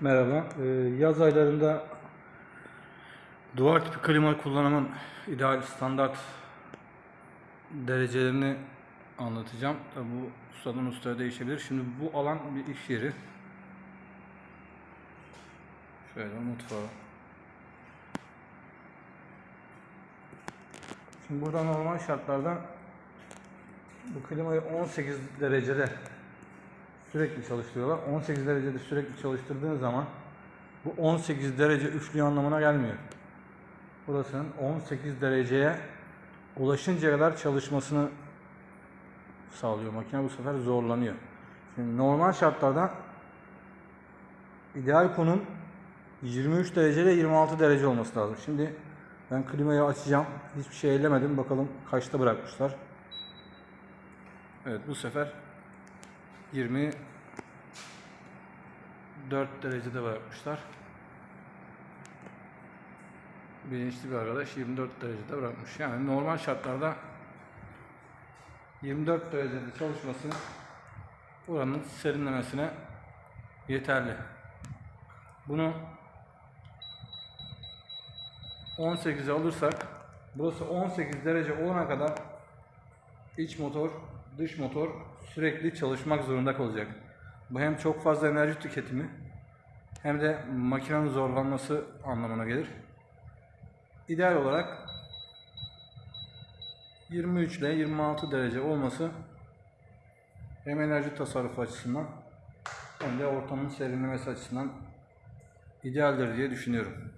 Merhaba. Ee, yaz aylarında duvar tipi klima kullanımın ideal standart derecelerini anlatacağım. Tabii bu ustadan ustaya değişebilir. Şimdi bu alan bir iş yeri. Şöyle mutfağı. Şimdi burada normal şartlarda bu klimayı 18 derecede sürekli çalıştırıyorlar. 18 derecede sürekli çalıştırdığın zaman bu 18 derece üçlü anlamına gelmiyor. Burasının 18 dereceye ulaşıncaya kadar çalışmasını sağlıyor. Makine bu sefer zorlanıyor. Şimdi normal şartlarda ideal konum 23 derece ile 26 derece olması lazım. Şimdi ben klimayı açacağım. Hiçbir şey ellemedim. Bakalım kaçta bırakmışlar. Evet bu sefer 24 derecede bırakmışlar. Bilinçli bir arkadaş 24 derecede bırakmış. Yani normal şartlarda 24 derecede çalışması buranın serinlemesine yeterli. Bunu 18'e alırsak burası 18 derece olana kadar iç motor, dış motor sürekli çalışmak zorunda kalacak. Bu hem çok fazla enerji tüketimi hem de makinenin zorlanması anlamına gelir. İdeal olarak 23 ile 26 derece olması hem enerji tasarrufu açısından hem de ortamın serinlemesi açısından idealdir diye düşünüyorum.